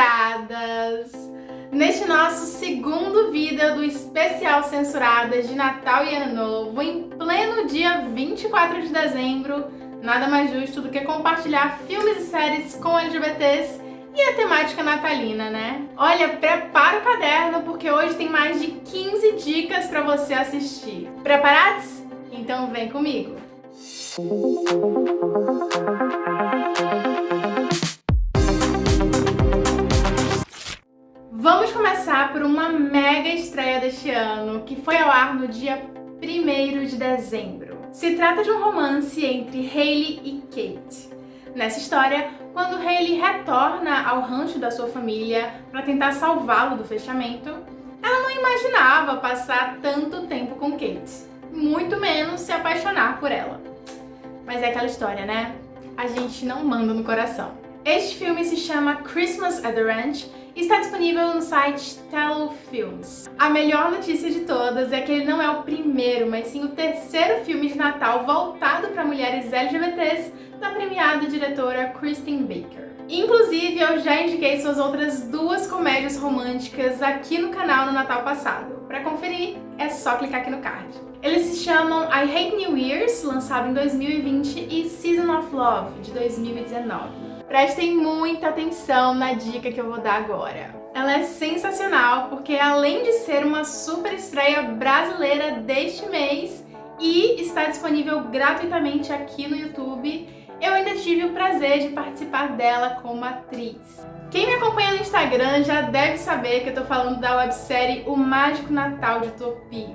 censuradas! Neste nosso segundo vídeo do especial Censuradas de Natal e Ano Novo, em pleno dia 24 de dezembro, nada mais justo do que compartilhar filmes e séries com LGBTs e a temática natalina, né? Olha, prepara o caderno porque hoje tem mais de 15 dicas para você assistir. Preparados? Então vem comigo! Vamos começar por uma mega estreia deste ano, que foi ao ar no dia 1 de dezembro. Se trata de um romance entre Hailey e Kate. Nessa história, quando Hailey retorna ao rancho da sua família para tentar salvá-lo do fechamento, ela não imaginava passar tanto tempo com Kate, muito menos se apaixonar por ela. Mas é aquela história, né? A gente não manda no coração. Este filme se chama Christmas at the Ranch e está disponível no site Tello Films. A melhor notícia de todas é que ele não é o primeiro, mas sim o terceiro filme de Natal voltado para mulheres LGBTs da premiada diretora Kristen Baker. Inclusive, eu já indiquei suas outras duas comédias românticas aqui no canal no Natal passado. Para conferir, é só clicar aqui no card. Eles se chamam I Hate New Years, lançado em 2020, e Season of Love, de 2019. Prestem muita atenção na dica que eu vou dar agora. Ela é sensacional porque além de ser uma super estreia brasileira deste mês e está disponível gratuitamente aqui no YouTube, eu ainda tive o prazer de participar dela como atriz. Quem me acompanha no Instagram já deve saber que eu tô falando da websérie O Mágico Natal de Topi.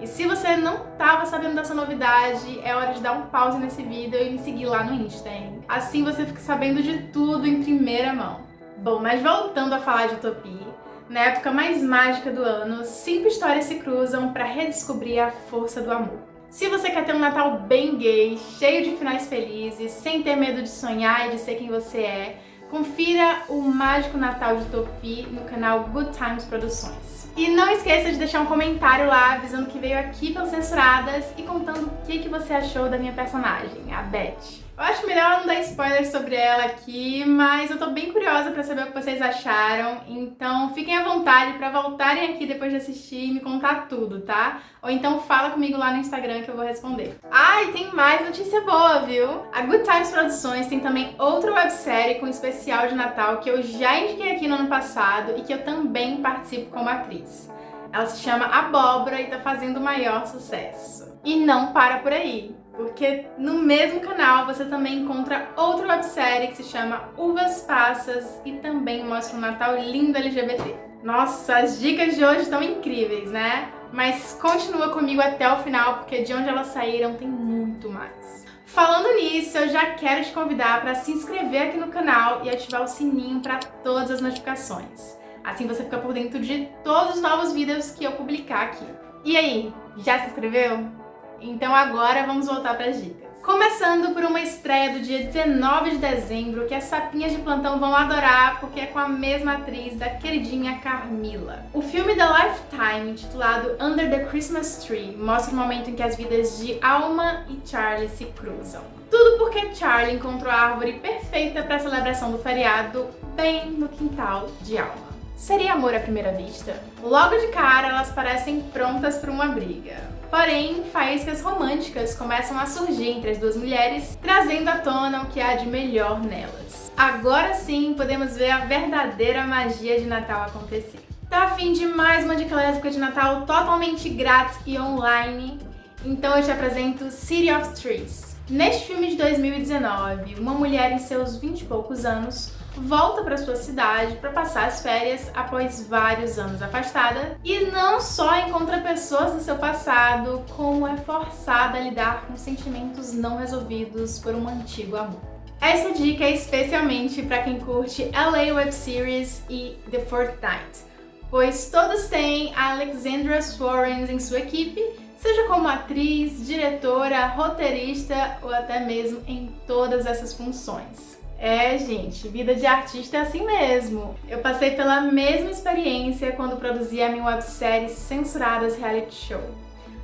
E se você não estava sabendo dessa novidade, é hora de dar um pause nesse vídeo e me seguir lá no Insta, hein? Assim você fica sabendo de tudo em primeira mão. Bom, mas voltando a falar de Utopia, na época mais mágica do ano, cinco histórias se cruzam para redescobrir a força do amor. Se você quer ter um Natal bem gay, cheio de finais felizes, sem ter medo de sonhar e de ser quem você é, confira o Mágico Natal de Topi no canal Good Times Produções. E não esqueça de deixar um comentário lá avisando que veio aqui pelas Censuradas e contando o que, que você achou da minha personagem, a Beth. Eu acho melhor não dar spoilers sobre ela aqui, mas eu tô bem curiosa pra saber o que vocês acharam, então fiquem à vontade pra voltarem aqui depois de assistir e me contar tudo, tá? Ou então fala comigo lá no Instagram que eu vou responder. Ah, e tem mais notícia boa, viu? A Good Times Produções tem também outra websérie com especial de Natal que eu já indiquei aqui no ano passado e que eu também participo como atriz. Ela se chama Abóbora e tá fazendo o maior sucesso. E não para por aí porque no mesmo canal você também encontra outra websérie que se chama Uvas Passas e também mostra um Natal lindo LGBT. Nossa, as dicas de hoje estão incríveis, né? Mas continua comigo até o final, porque de onde elas saíram tem muito mais. Falando nisso, eu já quero te convidar para se inscrever aqui no canal e ativar o sininho para todas as notificações. Assim você fica por dentro de todos os novos vídeos que eu publicar aqui. E aí, já se inscreveu? Então agora vamos voltar para as dicas. Começando por uma estreia do dia 19 de dezembro, que as sapinhas de plantão vão adorar, porque é com a mesma atriz da queridinha Carmila. O filme da Lifetime, intitulado Under the Christmas Tree, mostra o momento em que as vidas de Alma e Charlie se cruzam. Tudo porque Charlie encontrou a árvore perfeita para a celebração do feriado bem no quintal de Alma. Seria amor à primeira vista? Logo de cara, elas parecem prontas para uma briga. Porém, faíscas românticas começam a surgir entre as duas mulheres, trazendo à tona o que há de melhor nelas. Agora sim podemos ver a verdadeira magia de Natal acontecer. Tá a fim de mais uma dica lésbica de Natal totalmente grátis e online? Então eu te apresento City of Trees. Neste filme de 2019, uma mulher em seus 20 e poucos anos volta para sua cidade para passar as férias após vários anos afastada e não só encontra pessoas do seu passado, como é forçada a lidar com sentimentos não resolvidos por um antigo amor. Essa dica é especialmente para quem curte LA Web Series e The Fortnite, pois todos têm a Alexandra Swarens em sua equipe, seja como atriz, diretora, roteirista ou até mesmo em todas essas funções. É, gente, vida de artista é assim mesmo. Eu passei pela mesma experiência quando produzi a minha websérie Censuradas Reality Show.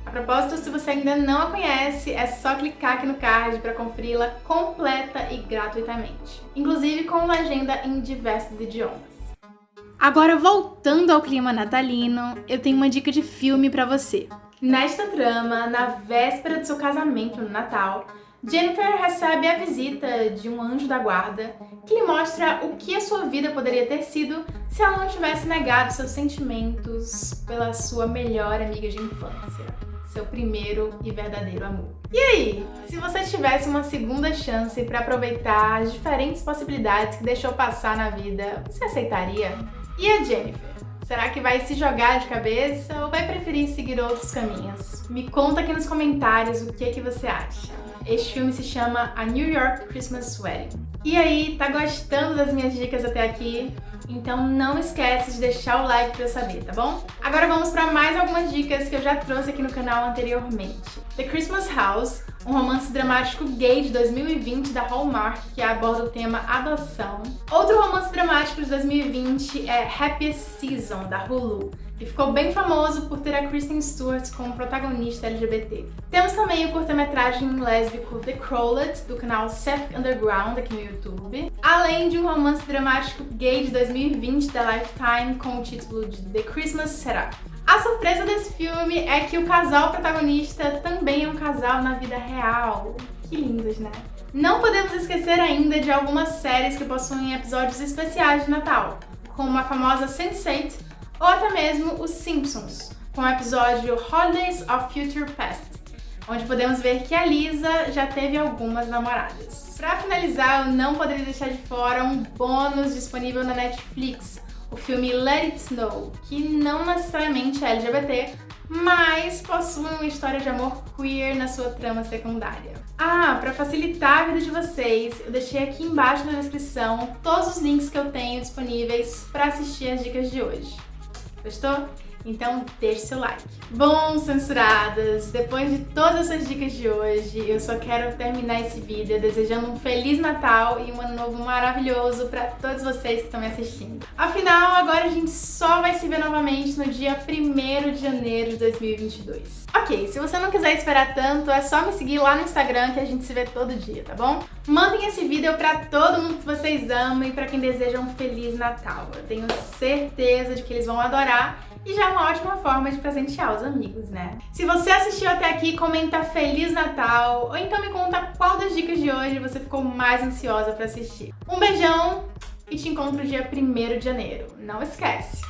A propósito, se você ainda não a conhece, é só clicar aqui no card para conferi-la completa e gratuitamente. Inclusive com legenda em diversos idiomas. Agora, voltando ao clima natalino, eu tenho uma dica de filme para você. Nesta trama, na véspera do seu casamento no Natal, Jennifer recebe a visita de um anjo da guarda que lhe mostra o que a sua vida poderia ter sido se ela não tivesse negado seus sentimentos pela sua melhor amiga de infância, seu primeiro e verdadeiro amor. E aí, se você tivesse uma segunda chance para aproveitar as diferentes possibilidades que deixou passar na vida, você aceitaria? E a Jennifer? Será que vai se jogar de cabeça ou vai preferir seguir outros caminhos? Me conta aqui nos comentários o que, que você acha. Este filme se chama A New York Christmas Wedding. E aí, tá gostando das minhas dicas até aqui? Então não esquece de deixar o like pra eu saber, tá bom? Agora vamos para mais algumas dicas que eu já trouxe aqui no canal anteriormente. The Christmas House, um romance dramático gay de 2020 da Hallmark que aborda o tema adoção. Outro romance dramático de 2020 é Happiest Season, da Hulu, que ficou bem famoso por ter a Kristen Stewart como protagonista LGBT. Temos também o curta-metragem lésbico The Crowlett, do canal Seth Underground aqui no YouTube, além de um romance dramático gay de 2020 da Lifetime com o título de The Christmas Setup. A surpresa desse filme é que o casal protagonista também é um casal na vida real. Que lindos, né? Não podemos esquecer ainda de algumas séries que possuem episódios especiais de Natal, como a famosa Sense8 ou até mesmo Os Simpsons, com o episódio Holidays of Future Past, onde podemos ver que a Lisa já teve algumas namoradas. Para finalizar, eu não poderia deixar de fora um bônus disponível na Netflix, o filme Let It Snow, que não necessariamente é LGBT, mas possui uma história de amor queer na sua trama secundária. Ah, para facilitar a vida de vocês, eu deixei aqui embaixo na descrição todos os links que eu tenho disponíveis para assistir as dicas de hoje. Gostou? Então deixe seu like. Bom, censuradas, depois de todas essas dicas de hoje, eu só quero terminar esse vídeo desejando um Feliz Natal e um Ano Novo maravilhoso para todos vocês que estão me assistindo. Afinal, agora a gente só vai se ver novamente no dia 1 de janeiro de 2022. Ok, se você não quiser esperar tanto, é só me seguir lá no Instagram que a gente se vê todo dia, tá bom? Mandem esse vídeo para todo mundo que vocês amam e para quem deseja um Feliz Natal. Eu tenho certeza de que eles vão adorar e já é uma ótima forma de presentear os amigos, né? Se você assistiu até aqui, comenta Feliz Natal ou então me conta qual das dicas de hoje você ficou mais ansiosa para assistir. Um beijão e te encontro dia 1 de janeiro. Não esquece!